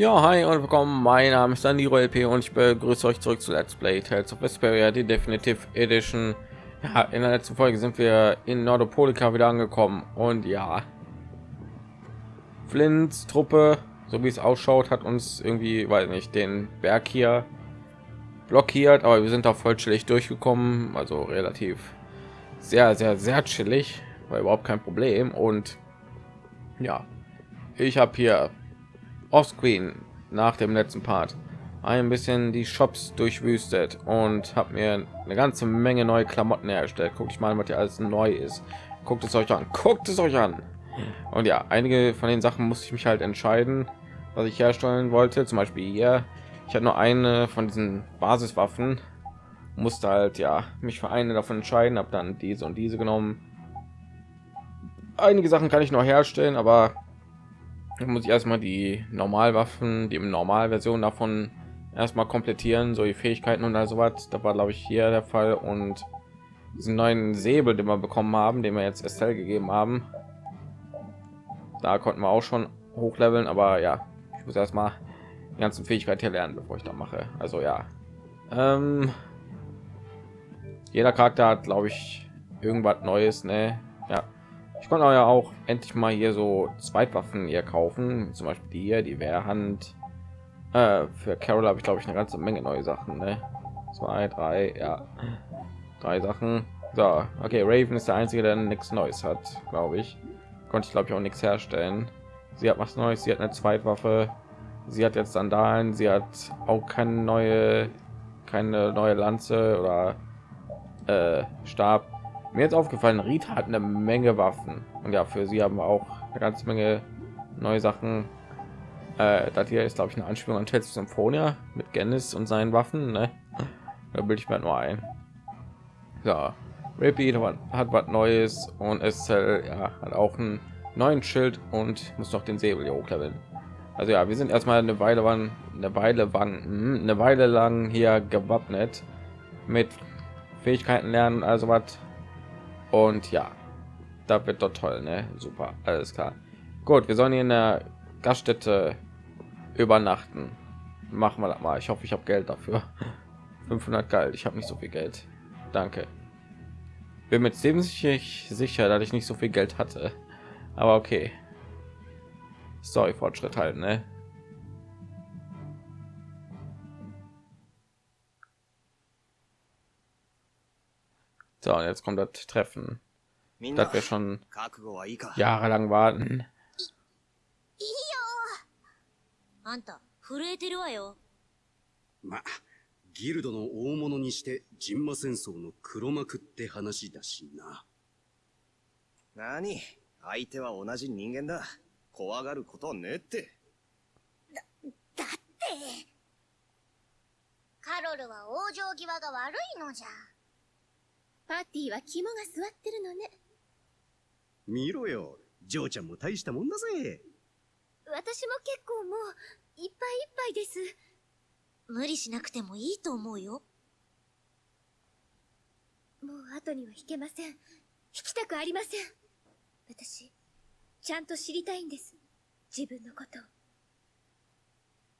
Ja, hi und willkommen. Mein Name ist Daniro LP und ich begrüße euch zurück zu Let's Play Tales of Vesperia, die Definitive Edition. Ja, in der letzten Folge sind wir in Nordopolika wieder angekommen und ja, Flints Truppe, so wie es ausschaut, hat uns irgendwie, weiß nicht, den Berg hier blockiert, aber wir sind auch vollständig durchgekommen, also relativ sehr, sehr, sehr chillig, war überhaupt kein Problem und ja, ich habe hier Offscreen nach dem letzten Part ein bisschen die Shops durchwüstet und habe mir eine ganze Menge neue Klamotten hergestellt. Guckt ich mal, was hier alles neu ist. Guckt es euch an. Guckt es euch an. Und ja, einige von den Sachen musste ich mich halt entscheiden, was ich herstellen wollte. Zum Beispiel hier. Ich hatte nur eine von diesen Basiswaffen. Musste halt ja mich für eine davon entscheiden. Habe dann diese und diese genommen. Einige Sachen kann ich noch herstellen, aber muss ich erstmal die Normalwaffen, die im Normalversion davon erstmal komplettieren, so die Fähigkeiten und also was. Da war glaube ich hier der Fall und diesen neuen Säbel, den wir bekommen haben, den wir jetzt Estelle gegeben haben. Da konnten wir auch schon hochleveln, aber ja, ich muss erstmal die ganzen Fähigkeiten hier lernen, bevor ich da mache. Also ja, ähm, jeder Charakter hat, glaube ich, irgendwas Neues, ne? Ja, ich konnte ja auch endlich mal hier so Zweitwaffen hier kaufen, zum Beispiel hier, die Wehrhand. Äh, für Carol habe ich glaube ich eine ganze Menge neue Sachen, ne? Zwei, drei, ja, drei Sachen. So, okay, Raven ist der einzige, der nichts Neues hat, glaube ich. Konnte ich glaube ich auch nichts herstellen. Sie hat was Neues, sie hat eine Zweitwaffe. Sie hat jetzt Sandalen, sie hat auch keine neue, keine neue Lanze oder äh, Stab mir jetzt aufgefallen, Rita hat eine Menge Waffen und ja, für sie haben wir auch eine ganze Menge neue Sachen. Äh, das hier ist, glaube ich, eine Anspielung an Tales Symphonia mit Gennis und seinen Waffen. Ne? Da bilde ich mir nur ein. Ja, Repeat hat was Neues und es ja, hat auch einen neuen Schild und muss noch den Säbel hier hochleveln. Also ja, wir sind erstmal eine Weile waren eine Weile waren hm, eine Weile lang hier gewappnet mit Fähigkeiten lernen, also was und ja, da wird doch toll, ne? Super, alles klar. Gut, wir sollen hier in der Gaststätte übernachten. Machen wir das mal. Ich hoffe, ich habe Geld dafür. 500 Geld. Ich habe nicht so viel Geld. Danke. Bin mit dem ziemlich sicher, dass ich nicht so viel Geld hatte. Aber okay. Sorry, Fortschritt halt, ne? So, und jetzt kommt das Treffen. Das wir schon jahrelang warten. あんた震えてるわよまギルドの大物にしてジンマ戦争の黒幕って話だしな何相手は同じ人間だ怖がることねってだだってカロルは往生際が悪いのじゃパーティーは肝が座ってるのね。見ろよジョーちゃんも大したもんだぜ。私も結構もういっぱいいっぱいです。無理しなくてもいいと思うよ。もう後には引けません。引きたくありません。私ちゃんと知りたいんです。自分のこと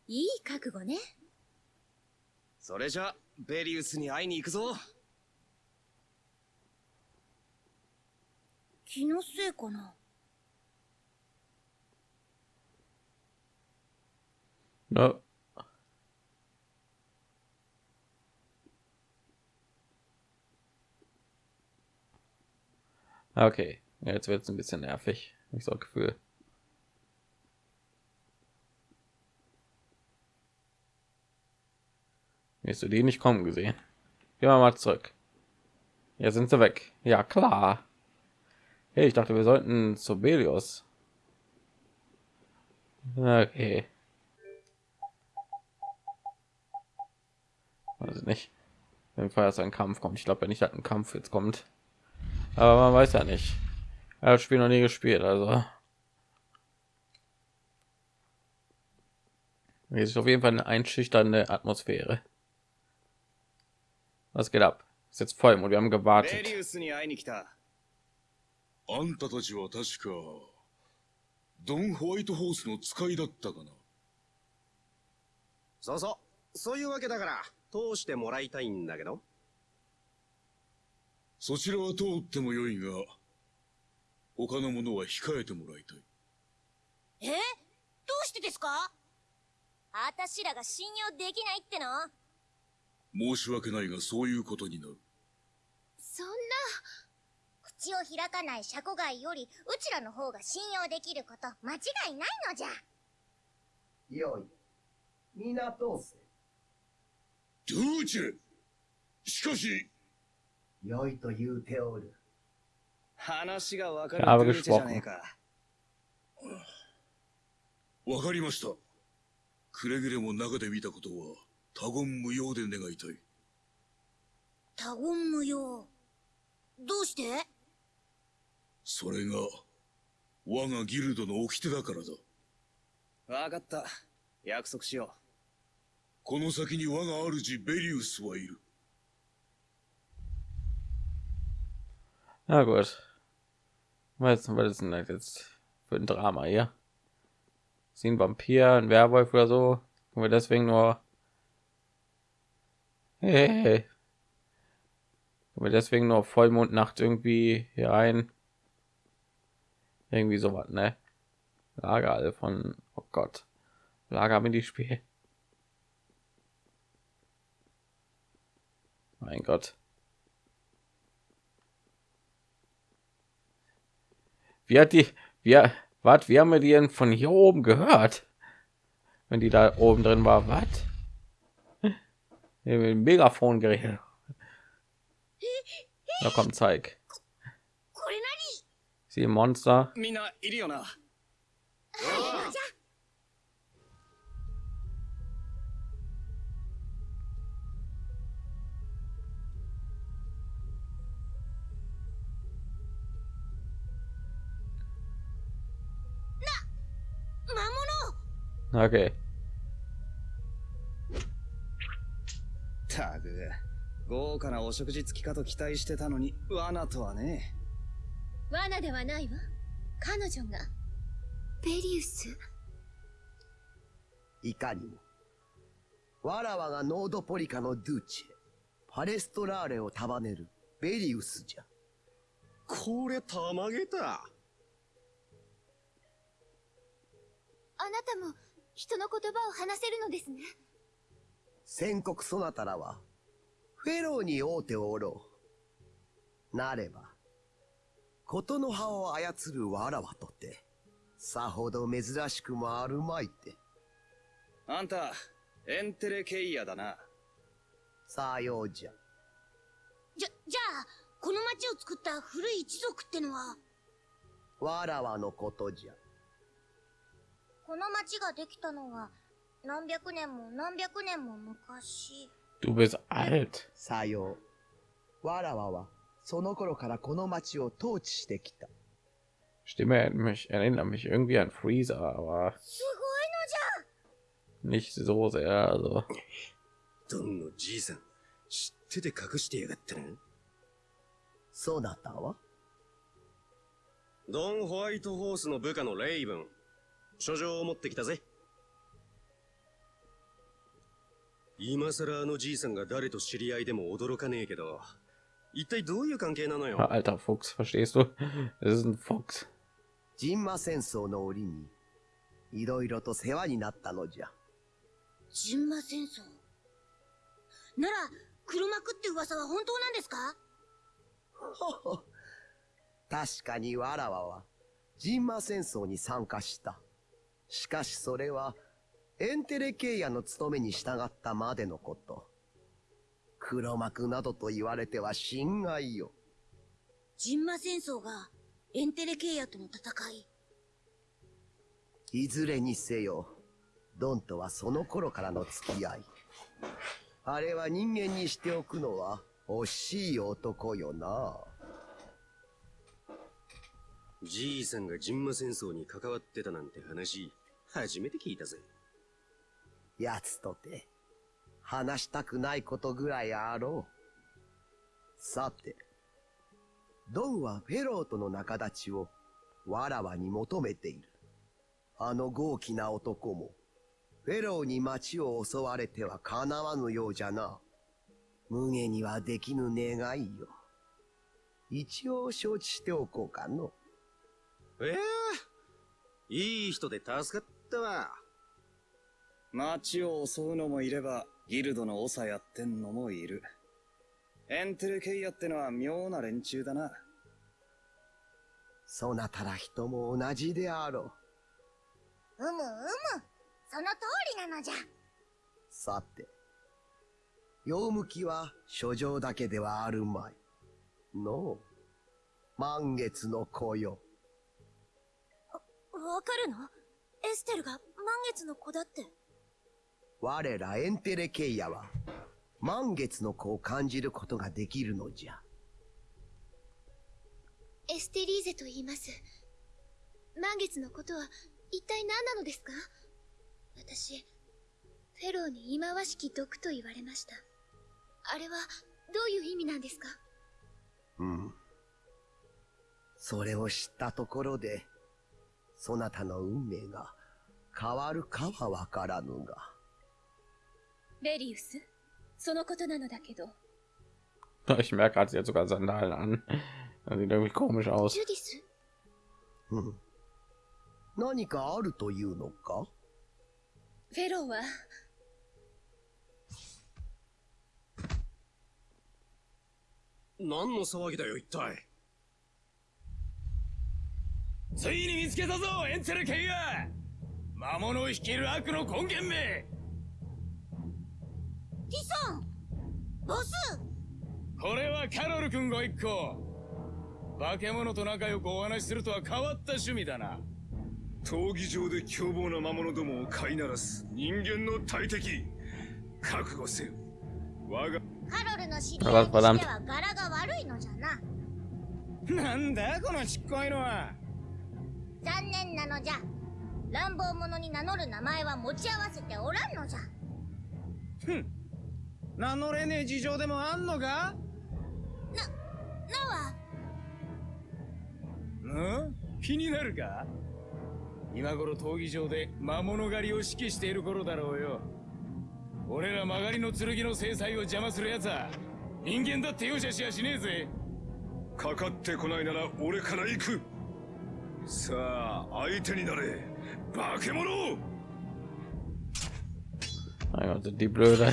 いい覚悟ね。それじゃベリウスに会いに行くぞ気のせいかな No. Okay, jetzt wird es ein bisschen nervig. Ich so Gefühl. Hast du die nicht kommen gesehen? Gehen wir mal zurück. Jetzt sind sie weg. Ja klar. Hey, ich dachte, wir sollten zu Belios. Okay. Also nicht. Wenn Fall ein Kampf kommt. Ich glaube ja nicht, dass ein Kampf jetzt kommt. Aber man weiß ja nicht. Er hat Spiel noch nie gespielt, also. Hier ist auf jeden Fall eine einschüchternde Atmosphäre. Was geht ab? Ist jetzt voll und wir haben gewartet. あんたたちは確かドン・ホワイトホースの使いだったかな？そうそう。そういうわけだから、通してもらいたいんだけど。そちらは通ってもよいが、他のものは控えてもらいたい。え？どうしてですか？あたしらが信用できないっての？申し訳ないがそういうことになる。そんな口を開かないシャコガイより、うちらの方が信用できること間違いないのじゃ。よい。皆通せ。ドゥーチェしかし、よいと言うておる。話がわかるチェじゃねえ.か。わかりました。くれぐれも中で見たことは他言無用で願いたい。他言無用。どうして？それが、我がギルドの掟だからだ。わかった。約束しよこの先に我が主ベリウスはいる。 Na gut. Was, was ist denn das jetzt für ein Drama hier? Sie ein Vampir, ein Werwolf oder so? Können wir deswegen nur. Hey, hey, hey. Können wir deswegen nur Vollmondnacht irgendwie hier rein? Irgendwie sowas, ne? Lager von. Oh Gott. Lager mit die Spiel. Mein Gott. Wie hat die, wie, was, wie haben wir die denn von hier oben gehört? Wenn die da oben drin war, was? Wir Megafon geredet. Da kommt, zeig. Sie Monster. う。みんな、いるよな。何魔物 Okay. たく、豪華なお食事付きかと期待してたのに、罠とはね。罠ではないわ彼女がベリウス？いかにも。わらわがノードポリカのドゥーチェ、パレストラーレを束ねるベリウスじゃ。これたまげた。あなたも人の言葉を話せるのですね宣告そなたらは、フェローに会うておろう。なれば、ことの葉を操るわらわとて、さほど珍しくもあるまいて。あんた、エンテレケイヤだな。さようじゃ。じゃ、じゃあ、この町を作った古い一族ってのは、わらわのことじゃ。この町ができたのは、何百年も何百年も昔。Du bist alt. さよう。わらわは、その頃からこの町を統治してきた。Stimme erinnert mich, erinnert mich irgendwie an Freezer, aber すごいのじゃ nicht so sehr. Also ドンのじいさん、知ってて隠してやがったな。そなたはドン・ホワイトホースの部下のレイブン。書状を持ってきたぜ。今さらあのじいさんが誰と知り合いでも驚かねえけど、一体どういう関係なのよ？alter Fuchs, verstehst du? Das ist ein Fuchs. ジンマ戦争の折に、いろいろと世話になったのじゃ。ジンマ戦争？なら、黒幕って噂は本当なんですか？ほ ほ確かにわらわは、ジンマ戦争に参加した。しかしそれは、エンテレケイヤの務めに従ったまでのこと。黒幕などと言われては心外よ。ジンマ戦争が、エンテレケイヤとの戦い。いずれにせよ、ドンとはその頃からの付き合い。あれは人間にしておくのは惜しい男よな。じいさんがジンマ戦争に関わってたなんて話、初めて聞いたぜ。奴とて、話したくないことぐらいあろう。さて、ドンはフェローとの仲立ちをわらわに求めている。あの豪気な男も、フェローに町を襲われてはかなわぬようじゃな。無下にはできぬ願いよ。一応承知しておこうかの。ええいい人で助かったわ。町を襲うのもいれば、ギルドの長やってんのもいる。エンテルケイヤってのは妙な連中だな。そなたら人も同じであろう。うむうむその通りなのじゃさて、用向きは書状だけではあるまい。のう、満月の子よ。わかるの？エステルが満月の子だって。我らエンテレケイヤは、満月の子を感じることができるのじゃ。エステリーゼと言います。満月のことは一体何なのですか？私、フェローに忌まわしき毒と言われました。あれはどういう意味なんですか？うん。それを知ったところで、そなたの運命が変わるかはわからぬが。ベリウス？そのことなのだけど。Ich merke gerade, sie hat sogar Sandalen an. Das sieht irgendwie komisch aus. ジュディスうん。何かあるというのかフェローは、何の騒ぎだよ、一体。ついに見つけたぞエンテルケイヤ魔物を率いる悪の根源めリソンボス。これはカロル君ご一行。化け物と仲良くお話しするとは変わった趣味だな。闘技場で凶暴な魔物どもを飼いならす人間の大敵。覚悟せよ。我がカロルの知り合いとしては柄が悪いのじゃな。なんだこのちっこいのは。残念なのじゃ。乱暴者に名乗る名前は持ち合わせておらんのじゃ。ふん名乗れねえ事情でもあんのか？なは？うん？気になるか？今頃闘技場で魔物狩りを指揮している頃だろうよ。俺ら曲がりの剣の制裁を邪魔する奴は人間だって容赦しやしねえぜ。かかってこないなら俺から行く。さあ相手になれ。化け物！Mein Gott, sind die blöde.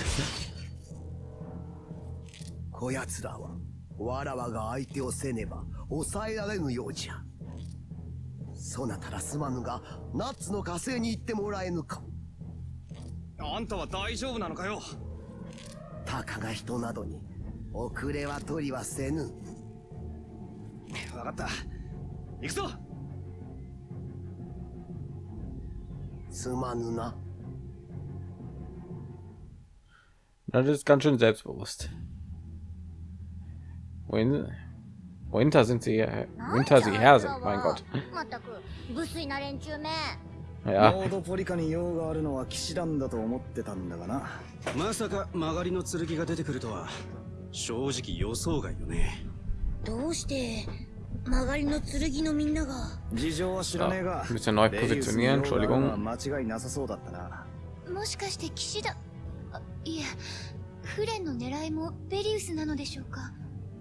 こやつらは、わらわが相手をせねば、抑えられぬようじゃ。そなたらすまぬが、ナッツの火星に行ってもらえぬか。あんたは大丈夫なのかよ？たかが人などに、遅れは取りはせぬ。わかった。行くぞすまぬな。Das ist ganz schön selbstbewusst. Wohin, wohinter sind sie? Wohinter sie her sind, mein Gott. まったく無粋な連中め Ja, ロードポリカに用があるのは騎士団だと思ってたんだがな。まさか曲がりの剣が出てくるとは、正直予想外よね。どうして曲がりの剣のみんなが？事情は知らねえが bisschen neu positionieren. 間違いなさそうだったな。もしかして騎士団、あいえ、フレンの狙いもベリウスなのでしょうか？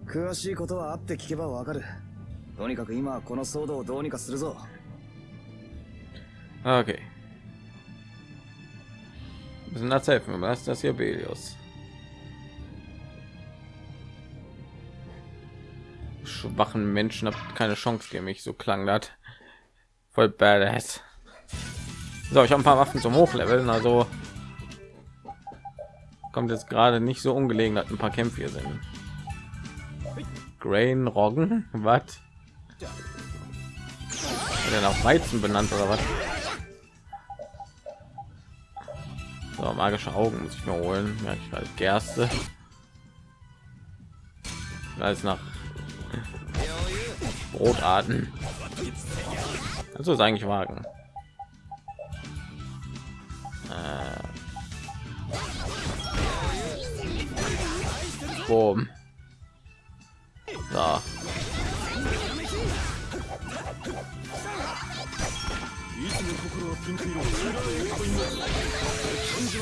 詳しいことは会って聞けばわかる。とにかく今はこの騒動をどうにかするぞ。 Okay. Wir müssen das helfen. Was ist das hier, Belios? Schwachen Menschen habt keine Chance gegen mich. So klang das. Voll badass. So, ich habe ein paar Waffen zum Hochleveln, also kommt jetzt gerade nicht so ungelegen, dass ein paar Kämpfe hier sind. Grain Roggen, was? Denn auf Weizen benannt oder was? So, magische Augen muss ich mir holen. Ja, ich weiß, Gerste. Alles nach Brotarten. Also ist eigentlich wagen. Äh. Boom. So.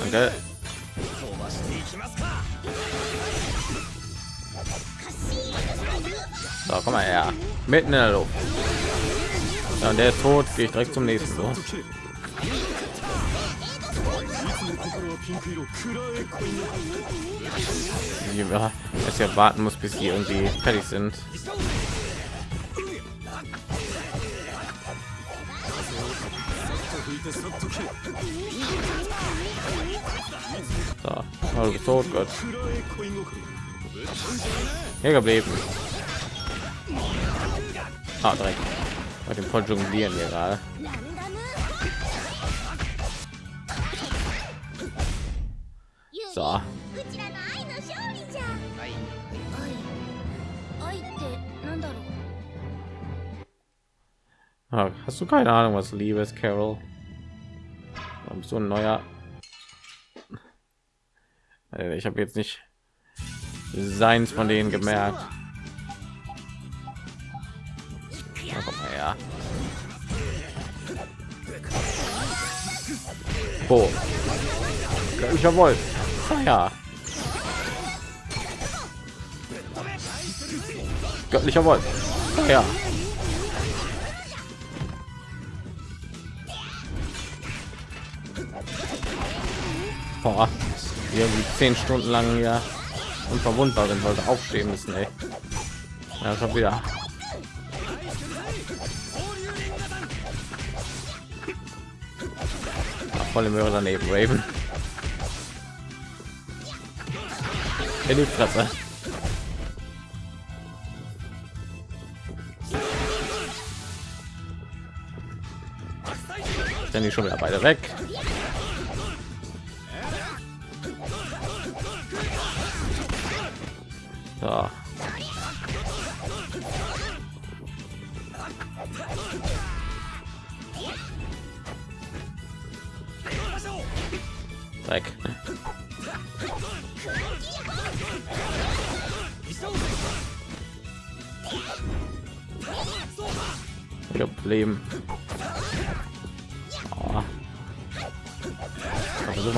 Danke. So, komm mal her. Mitten in der Luft. Ja, und der ist tot. Gehe ich direkt zum nächsten. So. Dass ja warten muss, bis die irgendwie fertig sind. So, oh, bist tot, Gott. Hier geblieben. Ah, direkt. Bei dem voll jonglieren hier gerade. So. Ach, hast du keine Ahnung, was Liebe ist, Carol? Warum so ein neuer? Ich habe jetzt nicht seins von denen gemerkt. Na, komm mal her. Ja, jawohl. Ah, ja. Göttlicher Wolf. Ah, ja. Boah. Irgendwie zehn Stunden lang ja unverwundbar sind, sollte aufstehen müssen, ey. Ja, schon wieder. Ach, volle Möhre daneben, Raven. In die Fresse. Dann die schon wieder beide weg. So.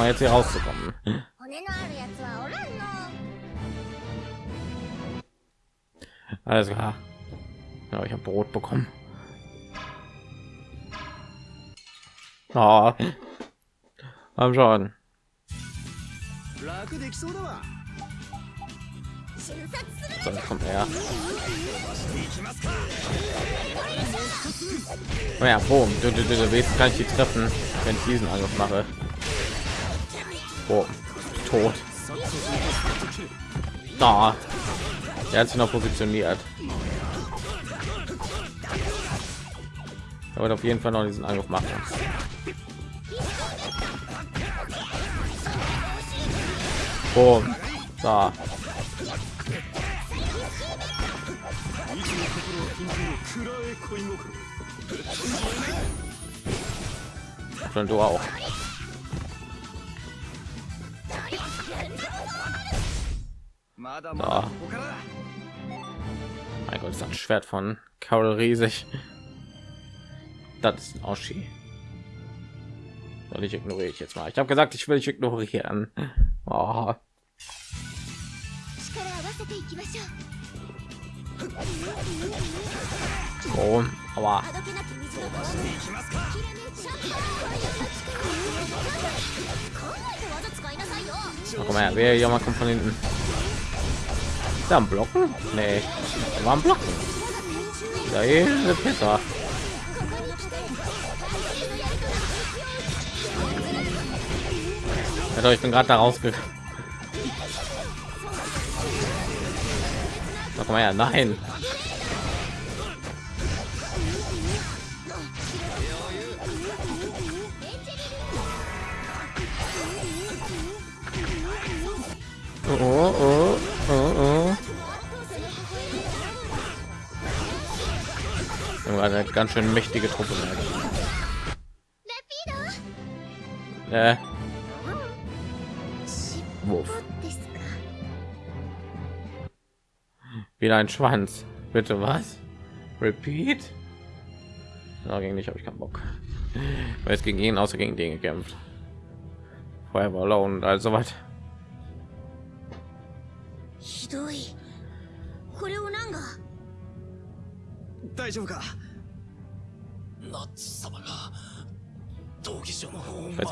mal jetzt hier rauszukommen. Alles klar. Ja, ich habe Brot bekommen. Ah. Oh. Am schon. So, kommt her. Naja, boom. Du, du, du, du willst gar nicht die treffen, wenn ich diesen Angriff mache. Boom. Tot. Da. Er hat sich noch positioniert. Er wird auf jeden Fall noch diesen Angriff machen. Boom. Da. Schon du auch. Na. Mein Gott, ist das Schwert von Carol riesig. Das ist ein Oschi. Und ich ignoriere ich jetzt mal. Ich habe gesagt, ich will ich ignorieren. Oh. So, aber oh, komm her, wer ja mal kommt von hinten. Da ein Blocken? Nee, war ein Blocken. Da besser. Ja, doch, ich bin gerade da rausgegangen. Na, komm mal her, nein. Oh, oh, oh, Ahnung, eine ganz schön mächtige Truppe. Äh. äh. Wuff. Wieder ein Schwanz. Bitte was? Repeat? Na, gegen dich habe ich keinen Bock. Weil es gegen ihn außer gegen den gekämpft. Feuerball und also weiter.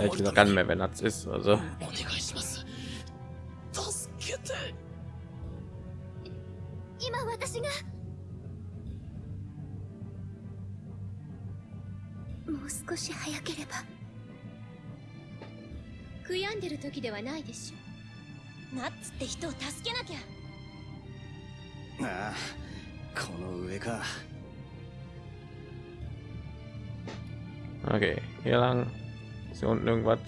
ich gesagt gar nicht mehr, wer Natz ist. Also. Ah, この上か。Okay, hier lang. Hier unten irgendwas?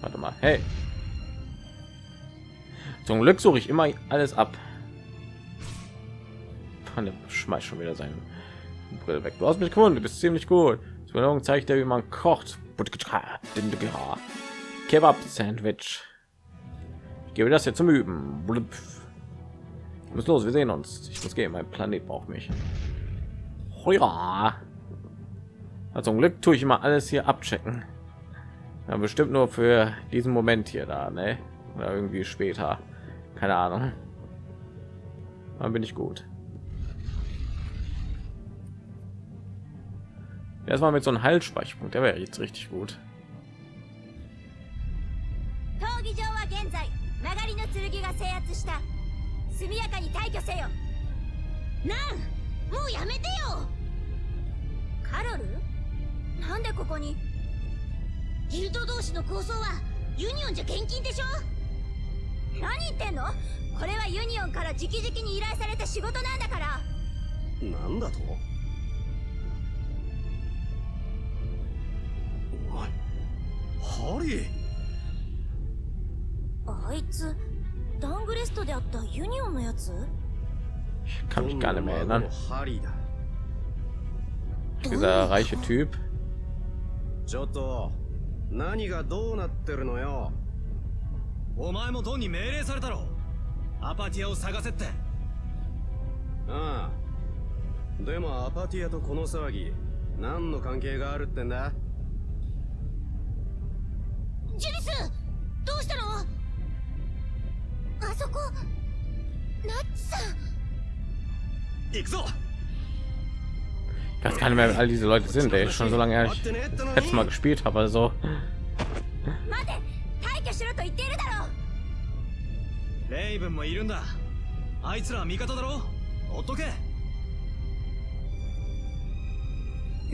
Warte mal, hey. Zum Glück suche ich immer alles ab. Schmeißt schon wieder seine Brille weg. Du hast mich gefunden, du bist ziemlich gut. Zur Belohnung zeigt er, wie man kocht. Kebab Sandwich. Ich gebe das jetzt zum Üben. Ich muss los, wir sehen uns. Ich muss gehen, mein Planet braucht mich. Heuer. Also zum Glück tue ich immer alles hier abchecken. Ja, bestimmt nur für diesen Moment hier da, ne? Oder irgendwie später. Keine Ahnung. Dann bin ich gut. Erstmal mit so einem Haltspeicherpunkt, der wäre jetzt richtig gut. なんもうやめてよ。カロル？なんでここに？ギルド同士の抗争はユニオンじゃ厳禁でしょ？何言ってんの？これはユニオンから直々に依頼された仕事なんだから。なんだと？お前ハリー？あいつダングレストであったユニオンのやつ？Kann mich gar nicht mehr erinnern. Dieser reiche Typ. ちょっと何がどうなってるのよ。お前もドンに命令されたろ。アパティアを探せって。ああ。でもアパティアとこの騒ぎ何の関係があるってんだ？ジュリスどうしたの？あそこナッツさん Ich weiß gar nicht mehr, wer all diese Leute sind. Ey. Schon so lange her, ich letztes Mal gespielt habe. Also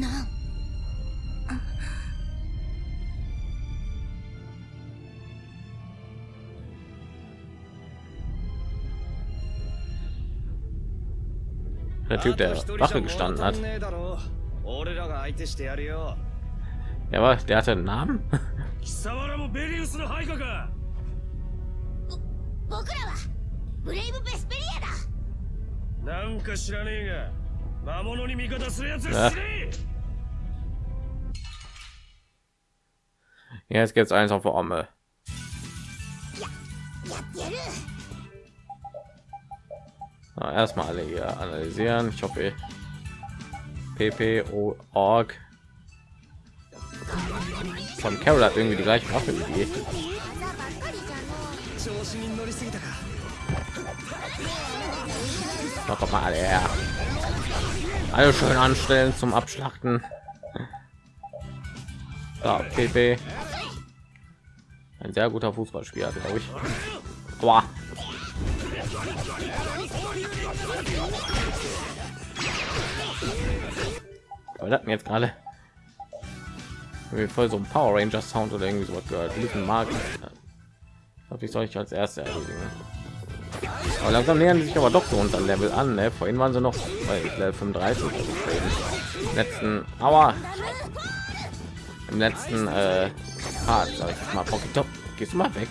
待 der Typ, der Wache gestanden hat. Ja, aber der hatte einen Namen. Ja. Jetzt gibt es eins auf der Omme erstmal alle hier analysieren. Ich hoffe ppo org. Von carol hat irgendwie die gleiche waffe wie die. Noch mal alle alle schön anstellen zum abschlachten. Da, pp ein sehr guter fußballspieler glaube ich. Aua. Aber wir hatten jetzt gerade voll so ein Power Ranger Sound oder irgendwie sowas gehört. Lieben mag. Glaube ich, soll ich als erste erledigen. Aber langsam nähern sich aber doch so unter Level an. Ne? Vorhin waren sie noch bei Level 35 Im letzten, Aua. Im letzten äh, Part, sag ich mal, Pocket Top. Gehst du mal weg?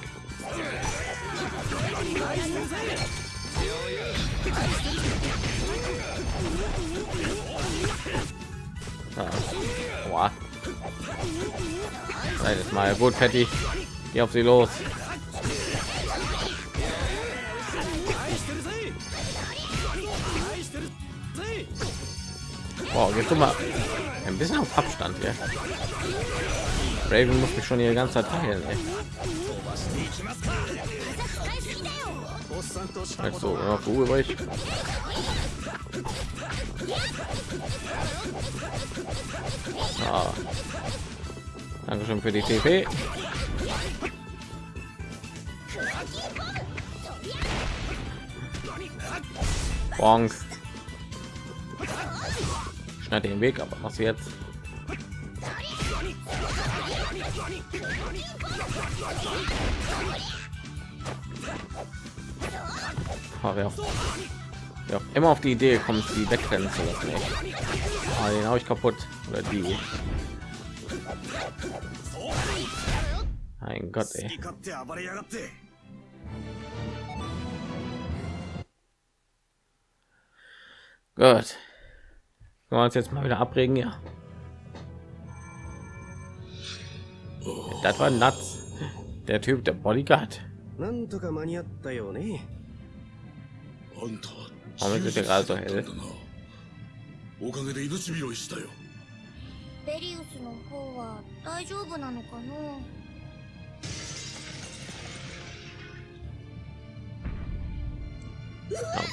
Nein, ist mal gut, Patty. Geh auf sie los. Wow, jetzt mal ein bisschen auf Abstand hier. Raven muss mich schon die ganze Zeit heilen. Ey. Also, ja, Ruhe ruhig. Ah. Dankeschön für die TP. Bonk. Schneid den Weg, aber was jetzt? Oh, wer, auch, wer auch immer auf die Idee kommt, die wegrennen zu lassen. Ey. Ah, den habe ich kaputt. Oder die. Mein Gott, ey. 勝手暴れやがって Gut. Können wir uns jetzt mal wieder abregen, ja. Das war Nuts. Der Typ, der Bodyguard. なんとか間に合ったよね。 あんた Warum ist der gerade so hell? おかげで命拾いしたよ。ベリウスの方は大丈夫なのかな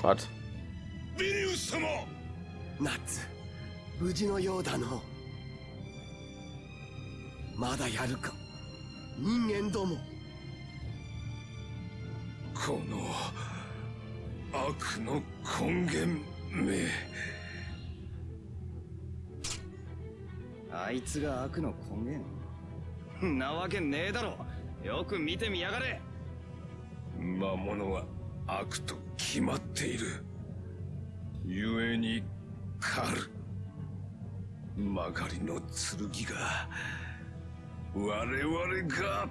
？Oh Gott. ビリウス様。ナッツ無事のようだの。まだやるか。人間ども。この悪の根源め。あいつが悪の根源？なわけねえだろ。よく見てみやがれ。魔物は悪と決まっている。故に狩る。曲がりの剣が我々が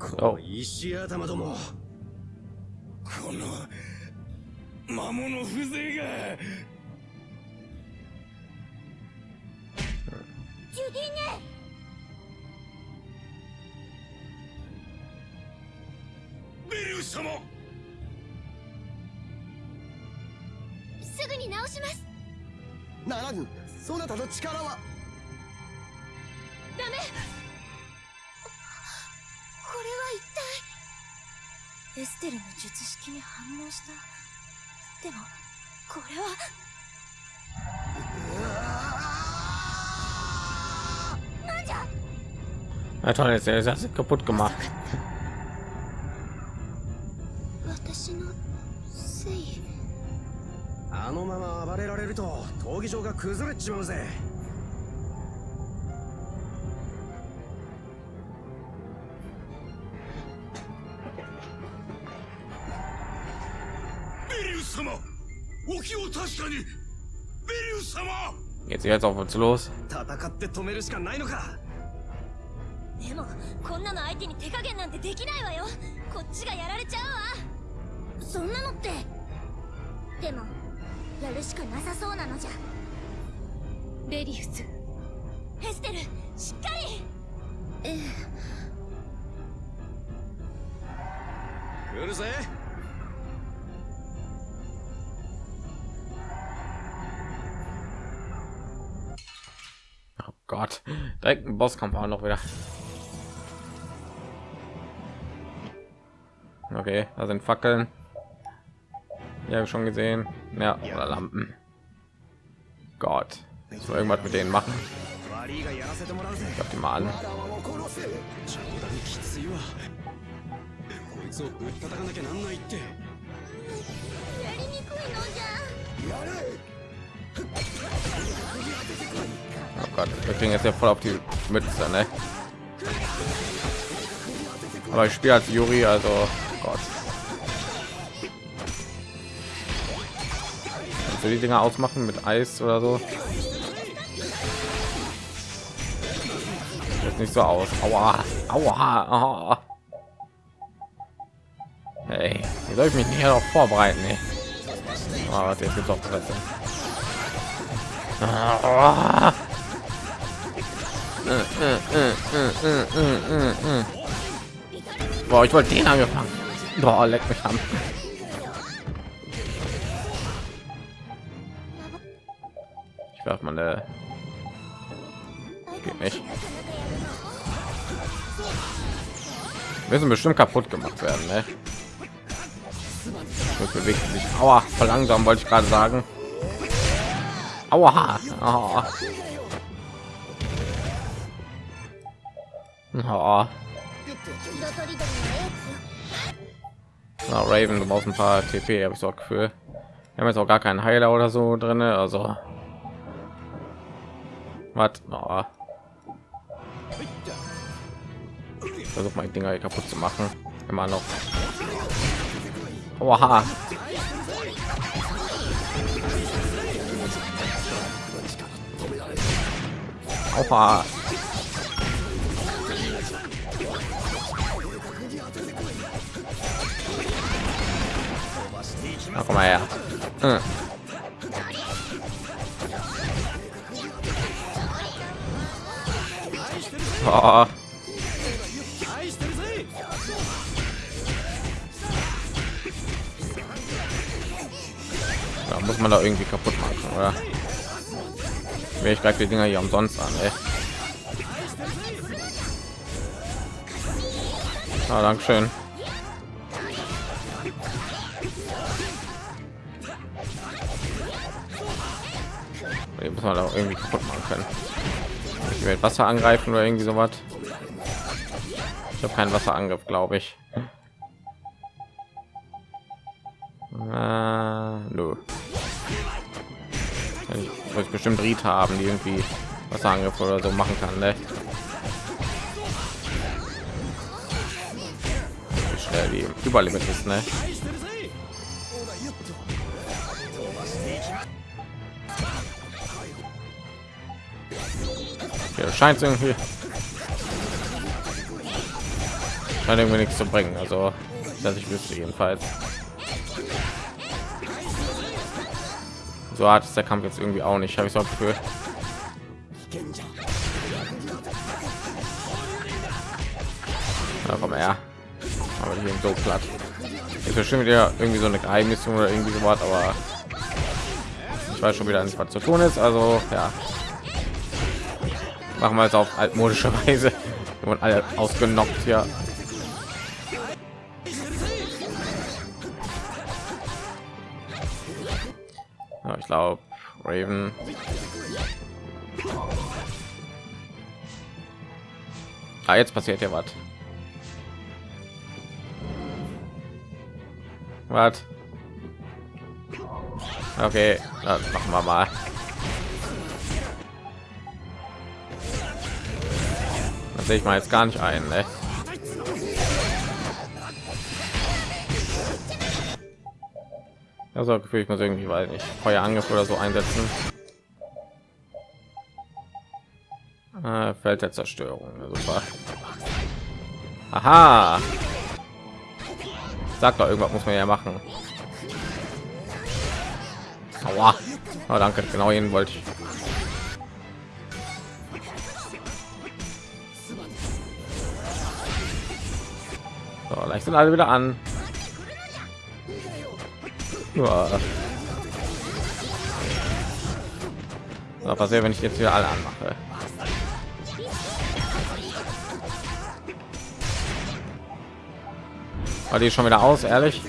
この石頭ども。この魔物風情が。ジュディネベリウス様。すぐに直します。ならぬそなたの力は。ダメ一体。エステルの術式に反応した。でもこれは。Na toll, jetzt ist das kaputt gemacht. 私のせいあのまま暴れられると闘技場が崩れちまうぜ。Geht's jetzt auf uns los? 戦って止めるしかないのか。でもこんなの相手に手加減なんてできないわよこっちがやられちゃうわそんなのってでもやるしかなさそうなのじゃベリウスヘステルしっかりえ来るぜ。Oh Gott, direkt ein Bosskampf auch noch wieder. Okay, da sind Fackeln. Ja, schon gesehen. Ja, oder Lampen. Gott, ich soll irgendwas mit denen machen. Ich hab die mal an. Oh Gott, wir kriegen jetzt ja voll auf die Mütze, ne? Aber ich spiele als Juri, also oh Gott. Kannst du die Dinger ausmachen mit Eis oder so? Sieht nicht so aus. Aua, aua. aua. Hey, wie soll ich mich nicht darauf vorbereiten? Ey? Oh, jetzt gibt's auch Presse. Ah. Boah, ich wollte den angefangen. Boah, leck mich am. Ich werf mal eine. Geht nicht. Wir müssen bestimmt kaputt gemacht werden, ne? Das bewegt sich. Aua, verlangsam wollte ich gerade sagen. Aua. Aua. Na, Raven, du brauchst ein paar TP, habe ich so ein Gefühl. Wir haben jetzt auch gar keinen Heiler oder so drin, also was? Oh. Versuch mal Dinger hier kaputt zu machen. Immer noch. Oha. Oha. Na, komm mal her. Hm. Oh. Da muss man da irgendwie kaputt machen, oder? Mir ich gleich die Dinger hier umsonst an, ey. Ah, Dankeschön. Muss man da irgendwie kaputt machen können. Ich werde Wasser angreifen oder irgendwie so was. Ich habe keinen Wasserangriff, glaube ich. Äh, nö. Ich wollte bestimmt Rita haben, die irgendwie Wasserangriff oder so machen kann. Ne? Schnell die Überlimit ist, ne? Scheint irgendwie scheint irgendwie nichts zu bringen. Also, dass ich wüsste jedenfalls. So hart ist der Kampf jetzt irgendwie auch nicht. Habe ich so. Ja, komm her. Aber hier so platt. Ist bestimmt wieder irgendwie so eine Geheimmission oder irgendwie so was, aber ich weiß schon wieder nicht, was zu tun ist. Also ja, machen wir es auf altmodische Weise. Und alle ausgenockt ja ja ich glaube raven. Ah, jetzt passiert ja was. Was? Okay dann machen wir mal sehe ich mal jetzt gar nicht ein. Ne? Also gefühl ich muss irgendwie weil nicht Feuerangriff oder so einsetzen. Äh, Feld der Zerstörung. Super. Aha. Sag doch, irgendwas muss man ja machen. Aua. Oh, danke, genau ihn wollte ich. So, gleich sind alle wieder an. Ja. So, passiert, wenn ich jetzt wieder alle anmache. War die schon wieder aus, ehrlich?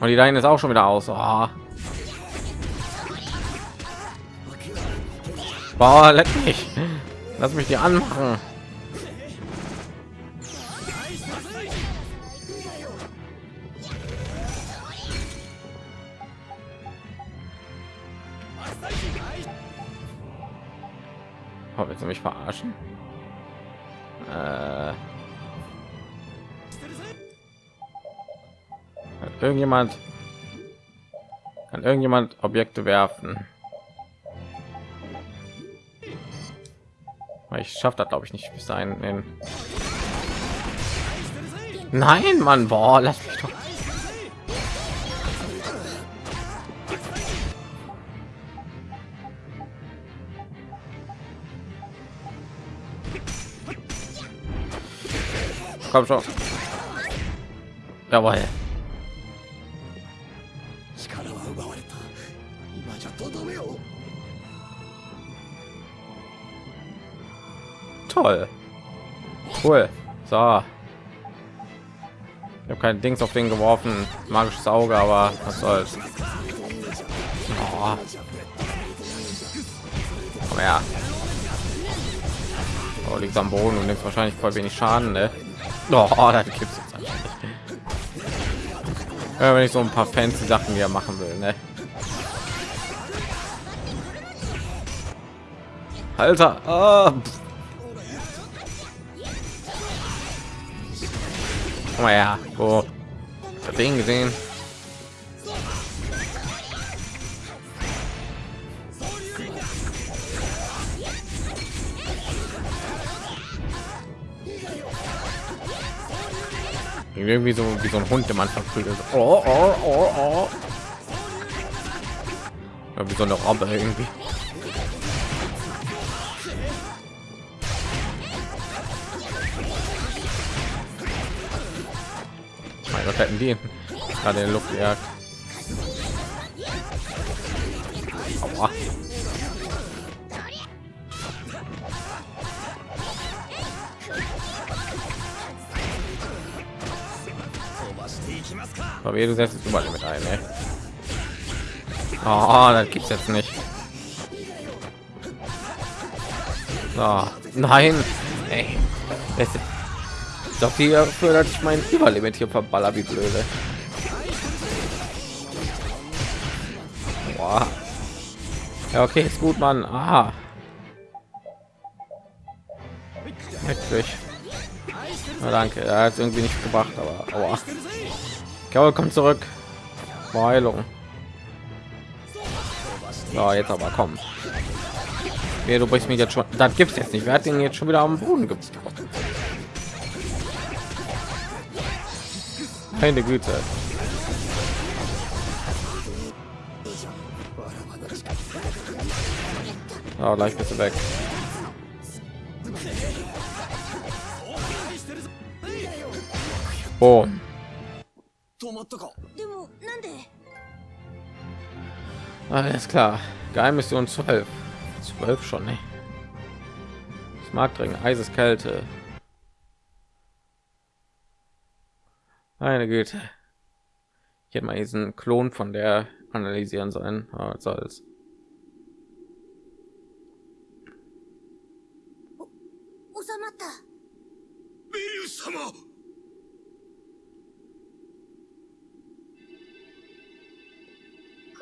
Und die da ist auch schon wieder aus. Oh. Boah, leck mich. Lass mich die anmachen. Willst du mich verarschen? Äh, kann irgendjemand kann irgendjemand Objekte werfen? Ich schaffe das glaube ich nicht bis dahin. Nein, Mann, boah, lass mich doch. Komm schon. Jawohl. Toll. Cool. So. Ich habe kein Dings auf den geworfen. Magisches Auge, aber was soll's. Oh. Komm her. Oh, liegt am Boden und nimmt wahrscheinlich voll wenig Schaden, ne? Oh, das gibt's jetzt eigentlich nicht. Ja, wenn ich so ein paar fancy Sachen hier machen will, ne? Alter, ah, mal her. Oh. Ding gesehen. Irgendwie so wie so ein Hund, der man verprügelt. Oh, oh, oh, oh. Ja, wie so eine Robbe irgendwie. Mein Gott, hätten die gerade in der Luft gejagt. Aber du setzt überall mit ein, ey. Oh, das gibt's jetzt nicht. So, nein, ey. Das ist doch dafür, dass ich mein Überlimit hier verballer wie blöde. Boah. Ja, okay, ist gut, Mann. Aha. Wirklich. Na, danke. Er hat irgendwie nicht gebracht, aber aua. Gaul kommt zurück. Heilung. So, jetzt aber komm. Nee, du brichst mich jetzt schon. Das gibt's jetzt nicht. Wer hat den jetzt schon wieder am Boden gebracht? Meine Güte. Oh, gleich bist du weg. Oh. Alles klar. Geheimmission 12. 12 schon, ne? Smartring, Eiseskälte. Meine Güte. Ich hätte mal diesen Klon von der analysieren sollen. Aber was soll's. 収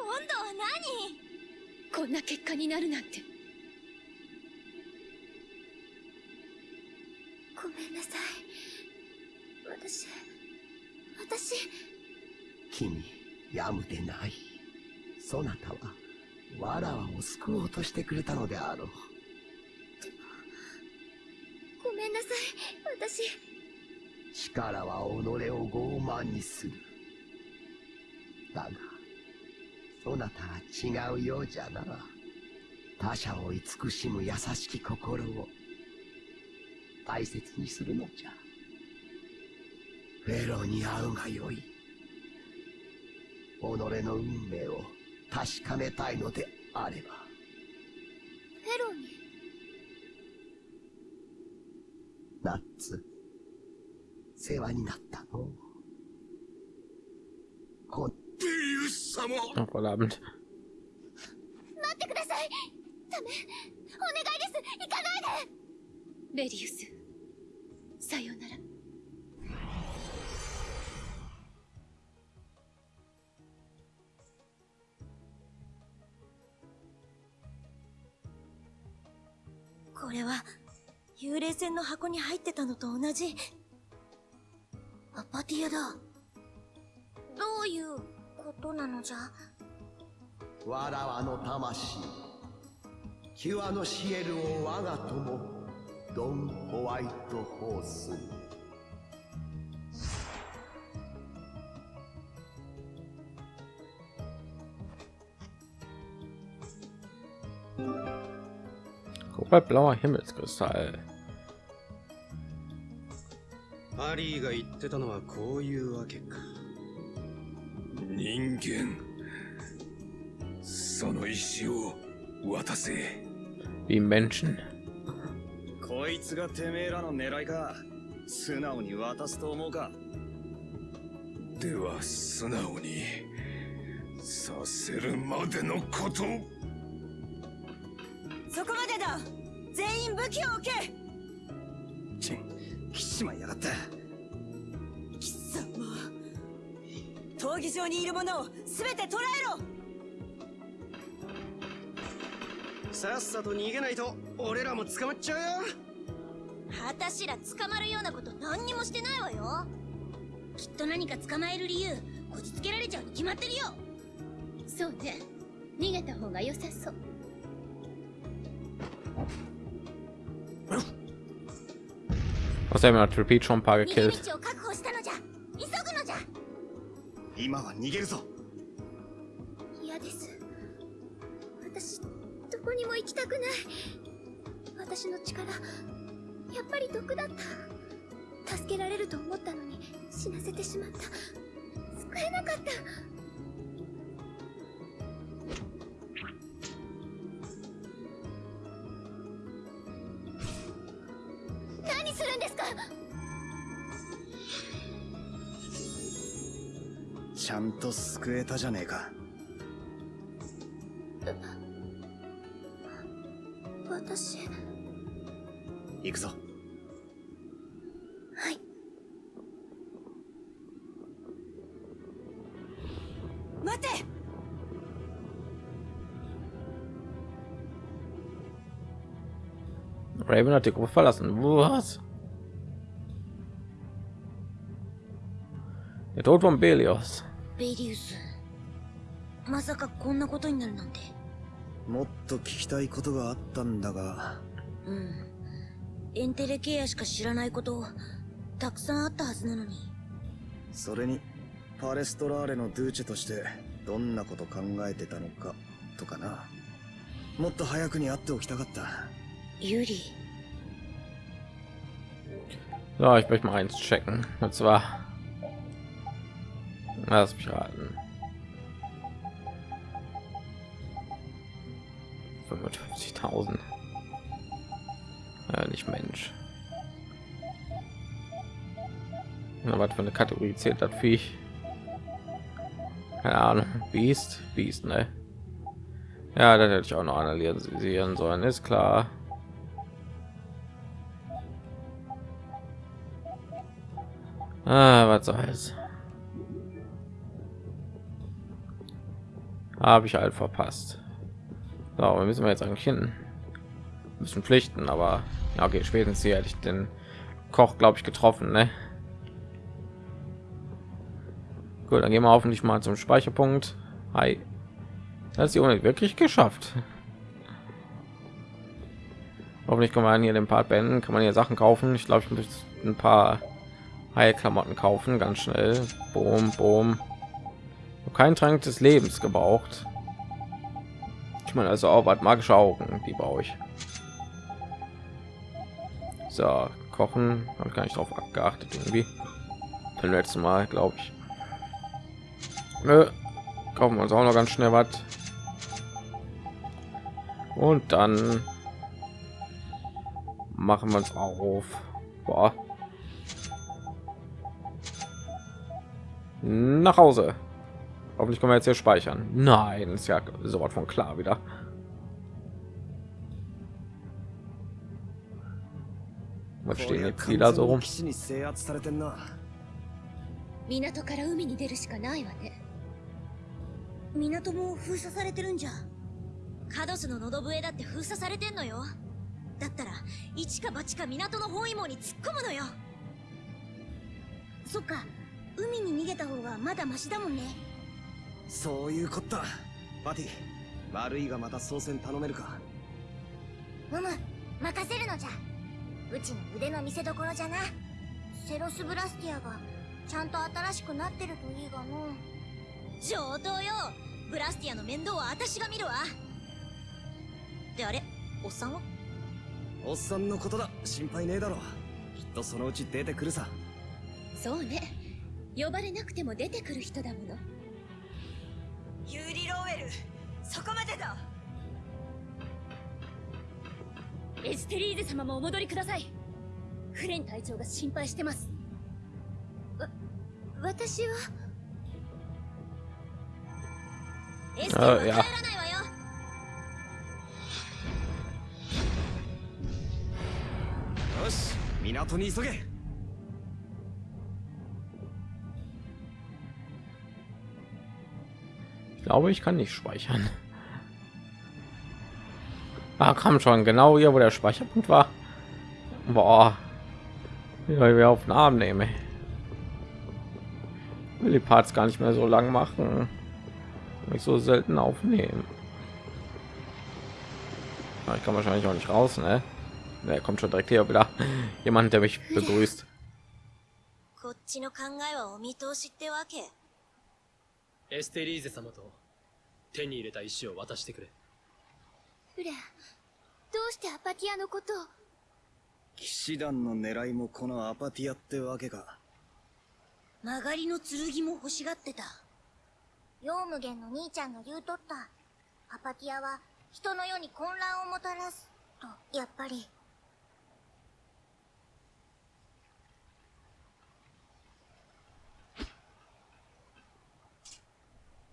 今度は何？こんな結果になるなんて。ごめんなさい。私私。君やむでない。そなたはわらわを救おうとしてくれたのであろう。ごめんなさい。私。力は己を傲慢にする。だがそなたは違うようじゃな。他者を慈しむ優しき心を大切にするのじゃ。フェロに会うがよい。己の運命を確かめたいのであれば。フェロに？ナッツ。世話になったの。こベリウス様。Oh, verdammt. 待ってください。ダメお願いです。行かないで。ベリウス。さようなら。これは幽霊船の箱に入ってたのと同じ。アパティアだ。どういうことなのじゃ？わらわの魂。キュアのシエルを我が友ドン・ホワイトホース。blauer Himmelskristall. アリーが言ってたのはこういうわけか人間。その意志を渡せ。Wie Menschen? こそいつがてめえらの狙いか。素直に渡すと思うか。では素直にさせるまでのこと。そこまでだ。全員武器を置け。ちん来ちまいやがった闘技場にいる者を全て捕らえろ。さっさと逃げないと俺らも捕まっちゃうよ。私ら捕まるようなこと何にもしてないわよ。きっと何か捕まえる理由こじつけられちゃうに決まってるよ。そうね。逃げた方が良さそう。のじゃ急ぐのじゃ今は逃げるぞ。嫌です。私どこにも行きたくない。私の力やっぱり毒だった。助けられると思ったのに死なせてしまった。救えなかった。ちゃんと救えたじゃねえか。はい。待て。レ verlassen. Belios. ベリウス。まさかこんなことになるなんて。もっと聞きたいことがあったんだが。うん。エンテレケアしか知らないことたくさんあったはずなのに。それにパレストラーレのドゥーチェとしてどんなこと考えてたのかとかな。もっと早くに会っておきたかった。ユリ。So, ich möchte mal eins checken. Und zwar, lass mich raten. 55.000. Ja, nicht Mensch. Na, was für eine Kategorie zählt das Viech? Keine Ahnung. Beast, Beast, ne? Ja, das hätte ich auch noch analysieren sollen, ist klar. Ah, was soll's. Habe ich halt verpasst. So, wir müssen wir jetzt eigentlich hin. Müssen pflichten, aber ja, okay, spätestens hier hätte ich den Koch, glaube ich, getroffen, ne? Gut, dann gehen wir hoffentlich mal zum Speicherpunkt. Hi. Das ist die Ohne wirklich geschafft. Hoffentlich kann man hier den Part beenden. Kann man hier Sachen kaufen. Ich glaube, ich muss ein paar Heilklamotten kaufen, ganz schnell. Boom, boom. Kein Trank des Lebens gebraucht. Ich meine also auch was magische Augen, die brauche ich. So, kochen habe ich gar nicht drauf geachtet irgendwie. Beim letzten Mal, glaube ich. Nö. Kaufen wir uns auch noch ganz schnell was. Und dann machen wir uns auf. Boah. Nach Hause. Hoffentlich können wir jetzt hier speichern. Nein, ist ja so was von klar wieder. Was stehen jetzt die da so rum? 港から海に出るしかないわね港も封鎖されてるんじゃカドスの喉笛だって封鎖されてんのよだったら一か八か港の包囲網に突っ込むのよそっか海に逃げた方がまだマシだもんねそういうこった。パティ悪いがまた操船頼めるか？うむ任せるのじゃ。うちの腕の見せ所じゃな。セロスブラスティアがちゃんと新しくなってるといいがの。上等よ。ブラスティアの面倒は私が見るわ。であれおっさんは？おっさんのことだ。心配ねえだろ。きっとそのうち出てくるさ。そうね。呼ばれなくても出てくる人だものユーリ・ローウェルそこまでだ。エステリーゼ様もお戻りください。フレン隊長が心配してます。わ私は？エステは帰らないわよ。よし港に急げ Ich glaube, ich kann nicht speichern. Ah, kam schon genau hier, wo der Speicherpunkt war. Boah, wie wir auf den Arm nehmen. Will die Parts gar nicht mehr so lang machen. Nicht so selten aufnehmen. Ich kann wahrscheinlich auch nicht raus, ne? Der kommt schon direkt hier wieder. Jemand, der mich begrüßt. エステリーゼ様と手に入れた石を渡してくれ。フレンどうしてアパティアのことを？騎士団の狙いもこのアパティアってわけか。曲がりの剣も欲しがってた。ヨウムゲンの兄ちゃんが言うとった。アパティアは人の世に混乱をもたらす。とやっぱり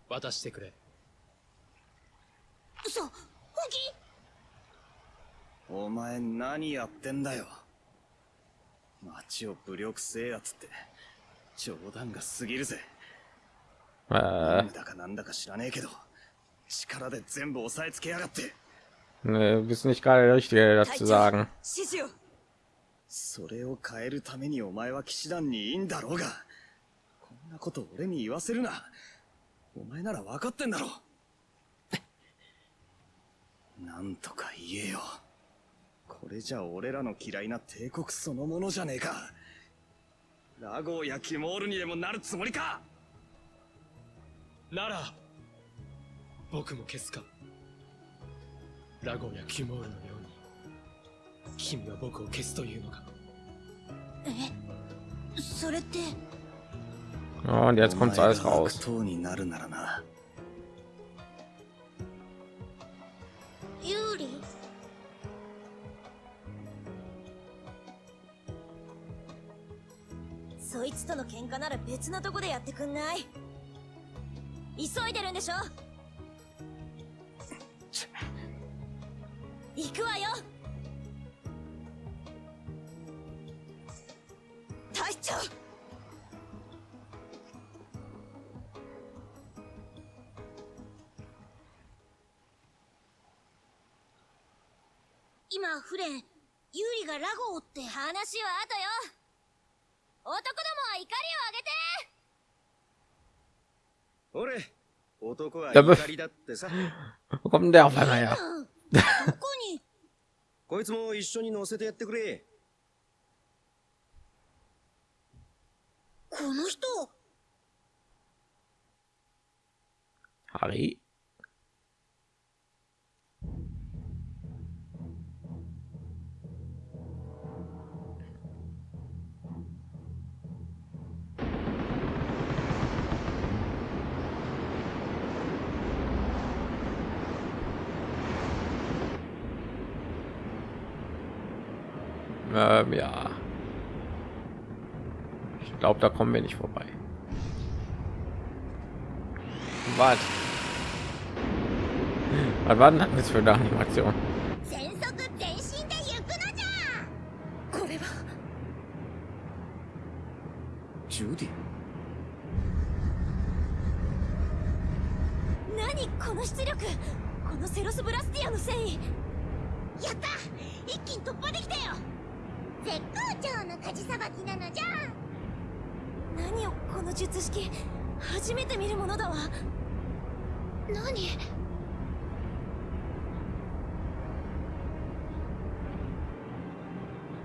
渡してくれ。嘘本気お前何やってんだよ。町を武力制圧って。冗談が過ぎるぜ。Äh, だかなんだか知らねえけど力で全部押さえつけやがって。ne, bist nicht gerade der richtige dazu sagen. 指示を。それを変えるためにお前は騎士団にいいんだろうがこんなこと俺に言わせるなお前なら分かってんだろ。なんとか言えよ。これじゃ俺らの嫌いな帝国そのものじゃねえか。ラゴーやキモールにでもなるつもりか。なら僕も消すか。ラゴンやキュモールのように君は僕を消すというのか。えそれって Oh, und jetzt kommt alles raus. 党になるならな。ユーリ？そいつとの喧嘩なら別のとこでやってくんない。急いでるんでしょ？男は怒。こん、こいつも一緒に乗せてやってくれ。この人。あれ？Ähm, ja. Ich glaube, da kommen wir nicht vorbei. Was? Was war denn das jetzt für eine Animation? 全速前進で行くのじゃこれはジュディ何この出力このセロスブラスティアのせいやった一気に突破できたよ 絶好調の舵さばきなのじゃ何よこの術式初めて見るものだわ。何？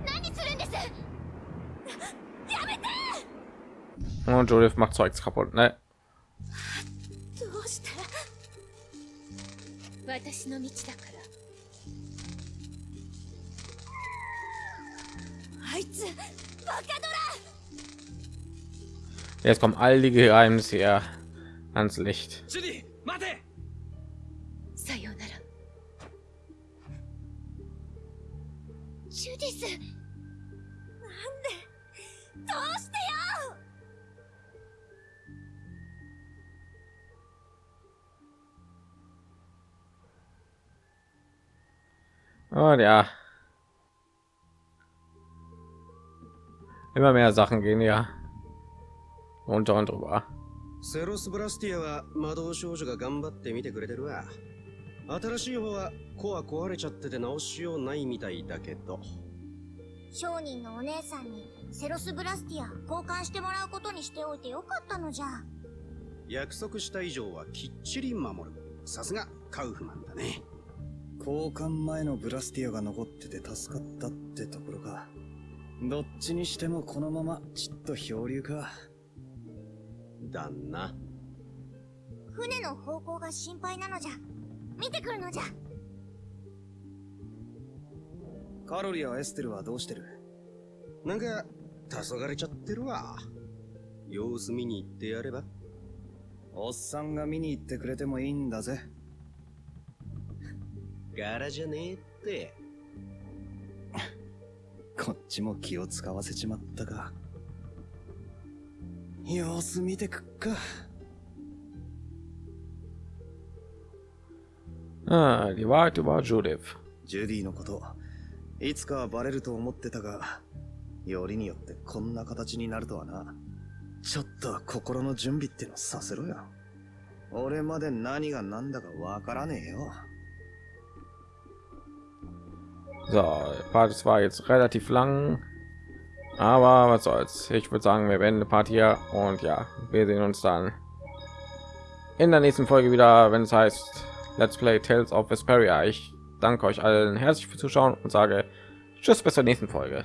何するんです？やめて！Und Judith macht Zeugs kaputt, ne? どうして？私の道だから Jetzt kommen all die Geheimnisse hier ans Licht. ジュ Immer mehr Sachen gehen ja. Runter und drüber. セロスブラスティアは魔導少女が頑張ってみてくれてるわ新しい方はコア壊れちゃってて直しようないみたいだけど商人のお姉さんにセロスブラスティア交換してもらうことにしておいてよかったのじゃ約束した以上はきっちり守るさすがカウフマンだね交換前のブラスティアが残ってて助かったってところかどっちにしてもこのままちっと漂流か。だな船の方向が心配なのじゃ。見てくるのじゃ。カロリやエステルはどうしてる？なんか黄昏ちゃってるわ。様子見に行ってやれば。おっさんが見に行ってくれてもいいんだぜ。柄じゃねえってこっちも気を使わせちまったか。様子見てくっか。Ah, die Wahrheit über Judith. ジュディのこといつかはバレると思ってたがよりによってこんな形になるとはな。ちょっと心の準備ってのさせろよ。俺まで何が何だかわからねえよ So, Part war jetzt relativ lang, aber was soll's. Ich würde sagen, wir beenden Part hier und ja, wir sehen uns dann in der nächsten Folge wieder, wenn es heißt Let's Play Tales of Vesperia. Ich danke euch allen herzlich fürs Zuschauen und sage Tschüss bis zur nächsten Folge.